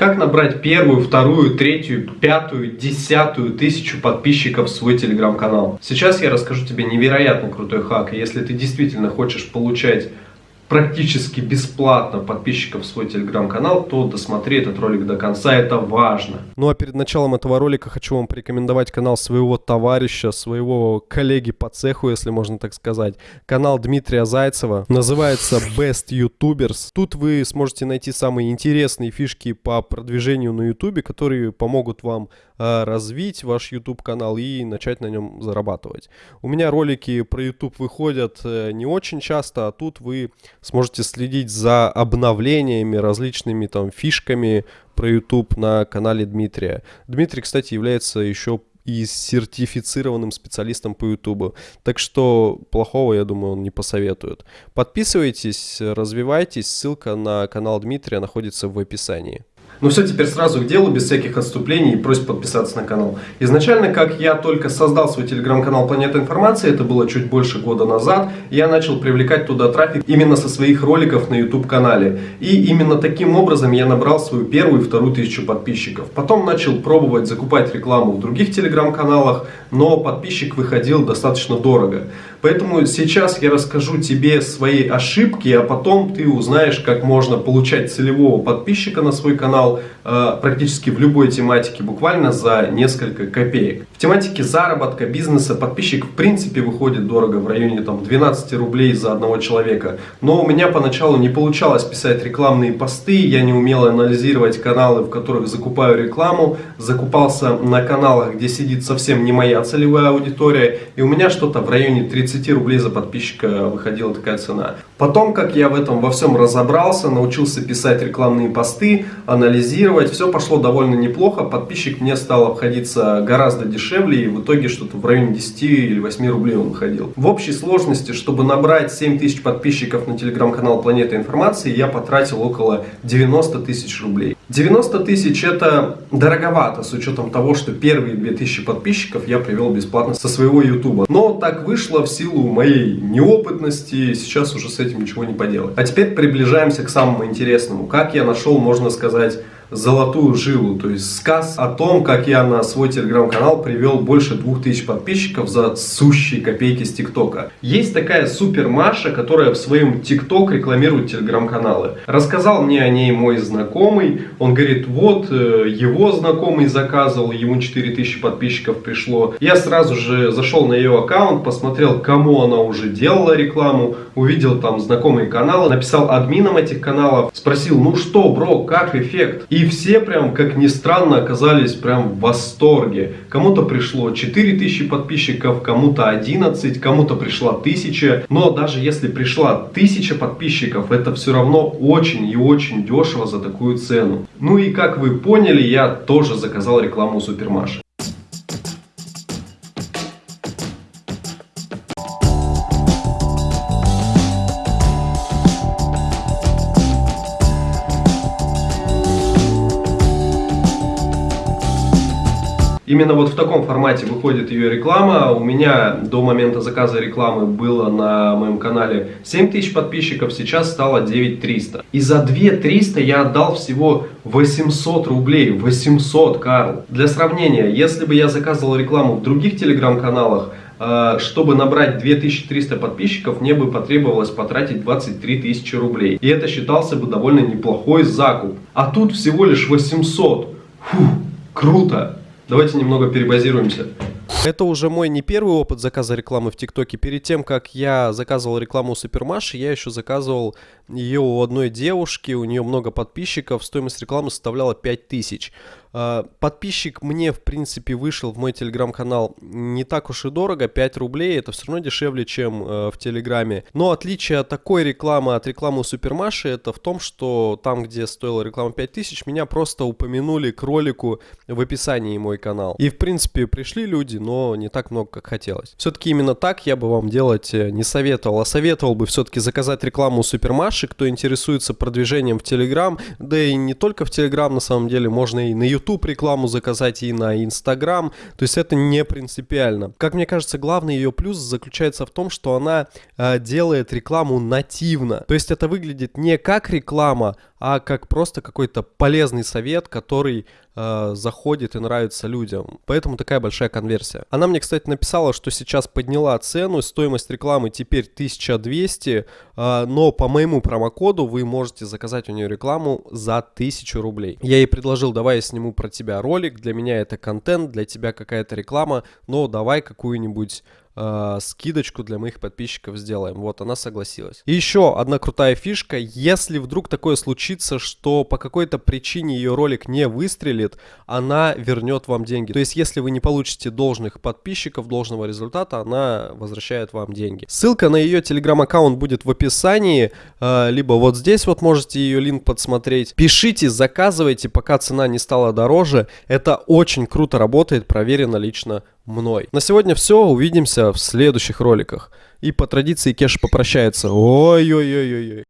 Как набрать первую, вторую, третью, пятую, десятую тысячу подписчиков в свой телеграм-канал? Сейчас я расскажу тебе невероятно крутой хак. Если ты действительно хочешь получать практически бесплатно подписчиков в свой телеграм-канал, то досмотри этот ролик до конца, это важно. Ну а перед началом этого ролика хочу вам порекомендовать канал своего товарища, своего коллеги по цеху, если можно так сказать. Канал Дмитрия Зайцева, называется Best YouTubers. Тут вы сможете найти самые интересные фишки по продвижению на YouTube, которые помогут вам э, развить ваш YouTube канал и начать на нем зарабатывать. У меня ролики про YouTube выходят э, не очень часто, а тут вы сможете следить за обновлениями, различными там фишками про YouTube на канале Дмитрия. Дмитрий, кстати, является еще и сертифицированным специалистом по YouTube. Так что плохого, я думаю, он не посоветует. Подписывайтесь, развивайтесь. Ссылка на канал Дмитрия находится в описании. Ну все, теперь сразу к делу, без всяких отступлений и просьб подписаться на канал. Изначально, как я только создал свой телеграм-канал Планета Информации, это было чуть больше года назад, я начал привлекать туда трафик именно со своих роликов на YouTube канале. И именно таким образом я набрал свою первую и вторую тысячу подписчиков. Потом начал пробовать закупать рекламу в других телеграм-каналах, но подписчик выходил достаточно дорого. Поэтому сейчас я расскажу тебе свои ошибки, а потом ты узнаешь, как можно получать целевого подписчика на свой канал э, практически в любой тематике, буквально за несколько копеек. В тематике заработка, бизнеса подписчик в принципе выходит дорого, в районе там, 12 рублей за одного человека. Но у меня поначалу не получалось писать рекламные посты, я не умел анализировать каналы, в которых закупаю рекламу, закупался на каналах, где сидит совсем не моя целевая аудитория, и у меня что-то в районе 30 30 рублей за подписчика выходила такая цена. Потом, как я в этом во всем разобрался, научился писать рекламные посты, анализировать, все пошло довольно неплохо. Подписчик мне стал обходиться гораздо дешевле, и в итоге что-то в районе 10 или 8 рублей он выходил. В общей сложности, чтобы набрать 7 тысяч подписчиков на телеграм-канал Планета Информации, я потратил около 90 тысяч рублей. 90 тысяч это дороговато, с учетом того, что первые 2000 подписчиков я привел бесплатно со своего ютуба. Но так вышло в силу моей неопытности, сейчас уже с этим ничего не поделать. А теперь приближаемся к самому интересному. Как я нашел, можно сказать, золотую жилу, то есть сказ о том, как я на свой телеграм-канал привел больше 2000 подписчиков за сущие копейки с ТикТока. Есть такая супер Маша, которая в своем ТикТок рекламирует телеграм-каналы. Рассказал мне о ней мой знакомый, он говорит, вот, э, его знакомый заказывал, ему 4000 подписчиков пришло. Я сразу же зашел на ее аккаунт, посмотрел, кому она уже делала рекламу, увидел там знакомые каналы, написал админам этих каналов, спросил, ну что, бро, как эффект? И все прям, как ни странно, оказались прям в восторге. Кому-то пришло 4000 подписчиков, кому-то 11, кому-то пришла 1000. Но даже если пришла 1000 подписчиков, это все равно очень и очень дешево за такую цену. Ну и как вы поняли, я тоже заказал рекламу Супермаши. Именно вот в таком формате выходит ее реклама. У меня до момента заказа рекламы было на моем канале 7000 подписчиков, сейчас стало 9300. И за 2300 я отдал всего 800 рублей. 800, Карл. Для сравнения, если бы я заказывал рекламу в других телеграм-каналах, э, чтобы набрать 2300 подписчиков, мне бы потребовалось потратить 23 тысячи рублей. И это считался бы довольно неплохой закуп. А тут всего лишь 800. Фух, круто! Давайте немного перебазируемся. Это уже мой не первый опыт заказа рекламы в ТикТоке. Перед тем, как я заказывал рекламу у Супермаши, я еще заказывал ее у одной девушки, у нее много подписчиков, стоимость рекламы составляла 5000. А, подписчик мне, в принципе, вышел в мой телеграм-канал не так уж и дорого, 5 рублей, это все равно дешевле, чем э, в телеграме. Но отличие от такой рекламы от рекламы у Супермаши, это в том, что там, где стоила реклама 5000, меня просто упомянули к ролику в описании мой канал. И, в принципе, пришли люди, но не так много, как хотелось. Все-таки именно так я бы вам делать э, не советовал, а советовал бы все-таки заказать рекламу у Супермаши, наши, кто интересуется продвижением в Телеграм, да и не только в Телеграм, на самом деле, можно и на YouTube рекламу заказать, и на Инстаграм, то есть это не принципиально. Как мне кажется, главный ее плюс заключается в том, что она э, делает рекламу нативно, то есть это выглядит не как реклама, а как просто какой-то полезный совет, который э, заходит и нравится людям. Поэтому такая большая конверсия. Она мне, кстати, написала, что сейчас подняла цену, стоимость рекламы теперь 1200, э, но по моему промокоду вы можете заказать у нее рекламу за 1000 рублей. Я ей предложил, давай я сниму про тебя ролик, для меня это контент, для тебя какая-то реклама, но давай какую-нибудь э, скидочку для моих подписчиков сделаем. Вот, она согласилась. И еще одна крутая фишка. Если вдруг такое случится, что по какой-то причине ее ролик не выстрелит, она вернет вам деньги. То есть, если вы не получите должных подписчиков, должного результата, она возвращает вам деньги. Ссылка на ее телеграм-аккаунт будет в описании, э, либо вот здесь вот можете ее линк подсмотреть. Пишите, заказывайте, пока цена не стала дороже. Это очень круто работает, проверено лично мной. На сегодня все, увидимся в следующих роликах. И по традиции Кеш попрощается. Ой-ой-ой-ой-ой.